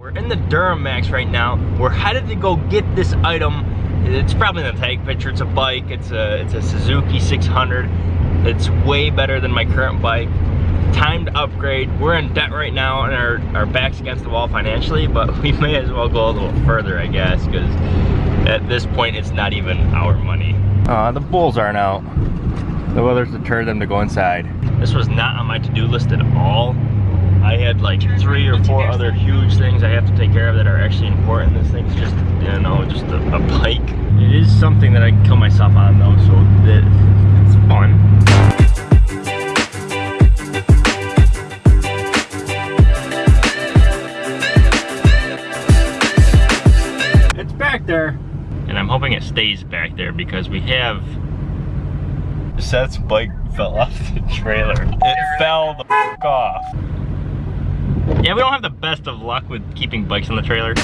We're in the Duramax right now. We're headed to go get this item. It's probably the tag picture. It's a bike. It's a it's a Suzuki 600. It's way better than my current bike. Time to upgrade. We're in debt right now and our, our back's against the wall financially, but we may as well go a little further, I guess, because at this point it's not even our money. Uh, the bulls aren't out. The weather's deterred them to go inside. This was not on my to-do list at all. I had like three or four other huge things I have to take care of that are actually important. This thing's just, you know, just a, a bike. It is something that I can kill myself on though, so that it's fun. It's back there. And I'm hoping it stays back there because we have Seth's bike fell off the trailer. It fell the f off. Yeah, we don't have the best of luck with keeping bikes in the trailer.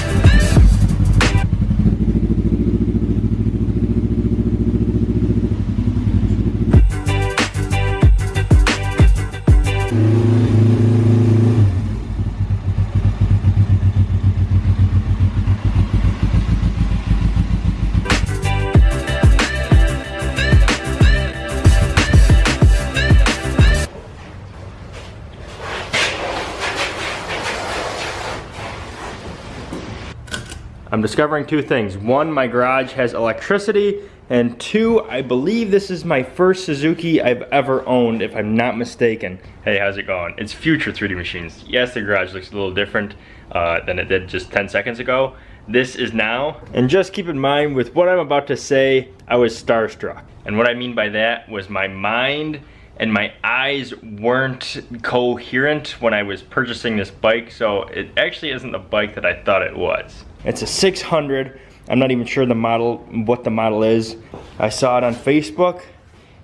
I'm discovering two things. One, my garage has electricity, and two, I believe this is my first Suzuki I've ever owned, if I'm not mistaken. Hey, how's it going? It's Future 3D Machines. Yes, the garage looks a little different uh, than it did just 10 seconds ago. This is now, and just keep in mind with what I'm about to say, I was starstruck. And what I mean by that was my mind and my eyes weren't coherent when I was purchasing this bike, so it actually isn't the bike that I thought it was. It's a 600. I'm not even sure the model, what the model is. I saw it on Facebook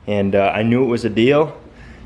and uh, I knew it was a deal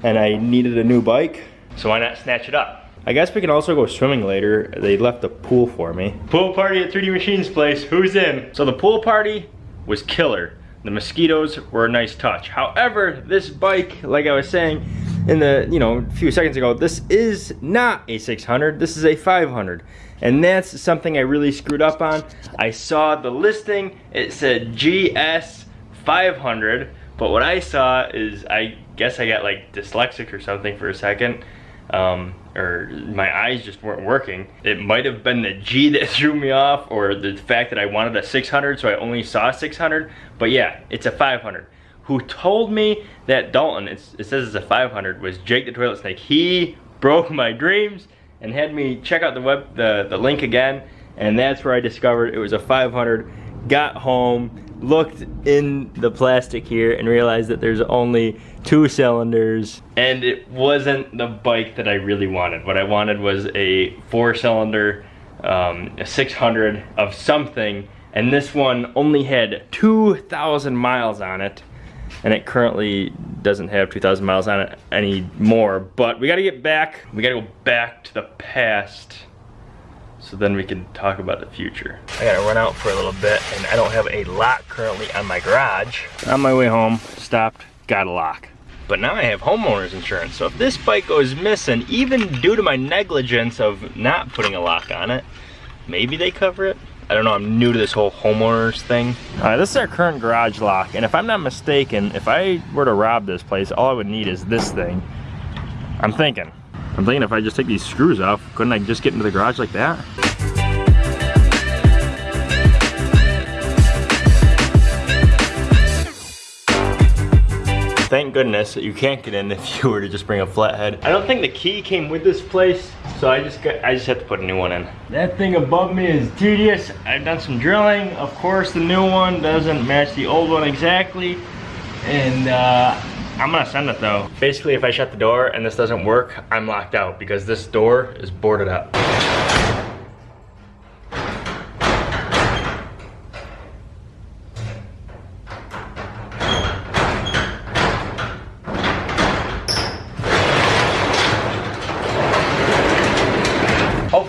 and I needed a new bike. So why not snatch it up? I guess we can also go swimming later. They left a pool for me. Pool party at 3D Machines place, who's in? So the pool party was killer. The mosquitoes were a nice touch. However, this bike, like I was saying in the, you know, a few seconds ago, this is not a 600, this is a 500. And that's something I really screwed up on. I saw the listing, it said GS 500, but what I saw is, I guess I got like dyslexic or something for a second, um, or my eyes just weren't working. It might have been the G that threw me off, or the fact that I wanted a 600, so I only saw 600, but yeah, it's a 500 who told me that Dalton, it says it's a 500, was Jake the Toilet Snake. He broke my dreams and had me check out the web the, the link again and that's where I discovered it was a 500 got home looked in the plastic here and realized that there's only two cylinders and it wasn't the bike that I really wanted. What I wanted was a four cylinder um, a 600 of something and this one only had 2,000 miles on it and it currently doesn't have 2,000 miles on it anymore. But we gotta get back, we gotta go back to the past so then we can talk about the future. I gotta run out for a little bit and I don't have a lock currently on my garage. On my way home, stopped, got a lock. But now I have homeowner's insurance, so if this bike goes missing, even due to my negligence of not putting a lock on it, maybe they cover it? I don't know, I'm new to this whole homeowners thing. All right, this is our current garage lock, and if I'm not mistaken, if I were to rob this place, all I would need is this thing. I'm thinking. I'm thinking if I just take these screws off, couldn't I just get into the garage like that? Thank goodness that you can't get in if you were to just bring a flathead. I don't think the key came with this place, so I just got, I just have to put a new one in. That thing above me is tedious. I've done some drilling. Of course, the new one doesn't match the old one exactly. And uh, I'm gonna send it though. Basically, if I shut the door and this doesn't work, I'm locked out because this door is boarded up.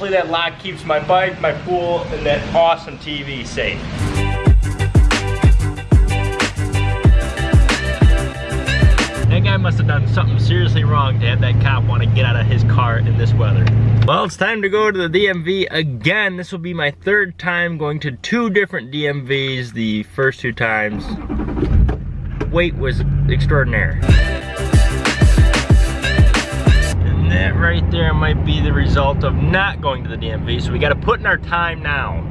Hopefully that lock keeps my bike, my pool, and that awesome TV safe. That guy must have done something seriously wrong to have that cop want to get out of his car in this weather. Well, it's time to go to the DMV again. This will be my third time going to two different DMVs. The first two times, wait was extraordinary. That right there might be the result of not going to the DMV, so we gotta put in our time now.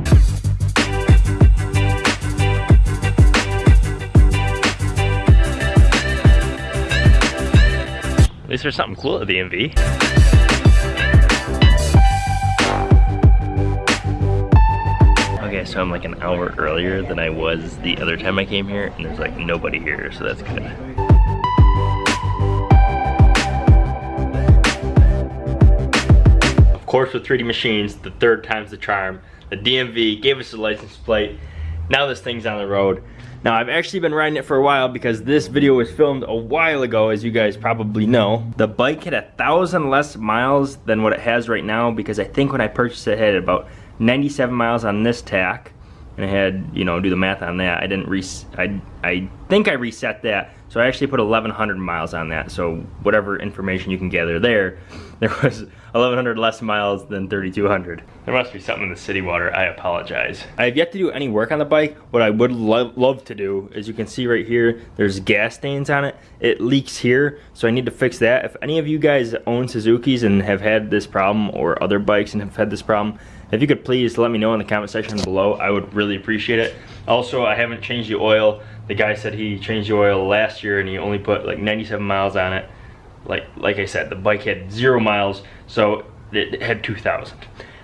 At least there's something cool at the DMV. Okay, so I'm like an hour earlier than I was the other time I came here, and there's like nobody here, so that's good. Course, with 3D machines, the third time's the charm. The DMV gave us a license plate. Now this thing's on the road. Now I've actually been riding it for a while because this video was filmed a while ago as you guys probably know. The bike had a thousand less miles than what it has right now because I think when I purchased it, it had about 97 miles on this tach and I had, you know, do the math on that. I didn't re I, I think I reset that. So I actually put 1100 miles on that. So whatever information you can gather there, there was 1100 less miles than 3200. There must be something in the city water. I apologize. I have yet to do any work on the bike. What I would lo love to do, as you can see right here, there's gas stains on it. It leaks here, so I need to fix that. If any of you guys own Suzuki's and have had this problem or other bikes and have had this problem, if you could please let me know in the comment section below, I would really appreciate it. Also, I haven't changed the oil. The guy said he changed the oil last year and he only put like 97 miles on it. Like, like I said, the bike had zero miles, so it had 2,000.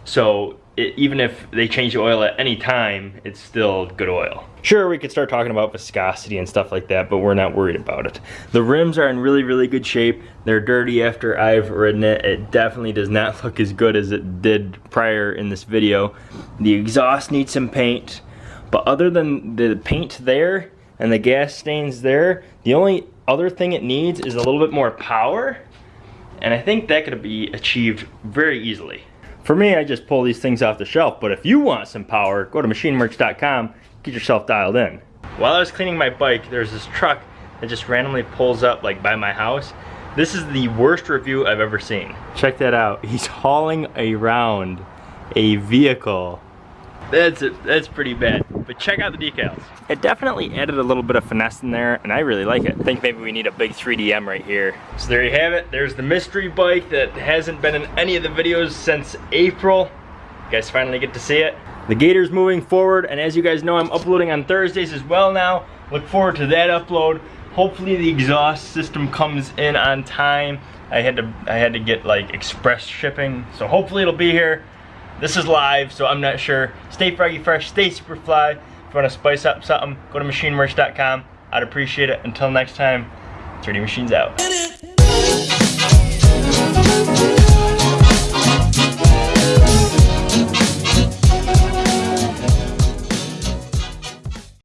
So it, even if they change the oil at any time, it's still good oil. Sure, we could start talking about viscosity and stuff like that, but we're not worried about it. The rims are in really, really good shape. They're dirty after I've ridden it. It definitely does not look as good as it did prior in this video. The exhaust needs some paint, but other than the paint there and the gas stains there, the only other thing it needs is a little bit more power, and I think that could be achieved very easily. For me, I just pull these things off the shelf, but if you want some power, go to machinemerch.com, get yourself dialed in. While I was cleaning my bike, there's this truck that just randomly pulls up like by my house. This is the worst review I've ever seen. Check that out. He's hauling around a vehicle. That's, that's pretty bad but check out the decals. It definitely added a little bit of finesse in there, and I really like it. I think maybe we need a big 3DM right here. So there you have it. There's the mystery bike that hasn't been in any of the videos since April. You guys finally get to see it. The Gator's moving forward, and as you guys know, I'm uploading on Thursdays as well now. Look forward to that upload. Hopefully the exhaust system comes in on time. I had to I had to get like express shipping, so hopefully it'll be here. This is live, so I'm not sure. Stay froggy fresh, stay super fly. If you want to spice up something, go to machinemerch.com. I'd appreciate it. Until next time, 3D Machines out.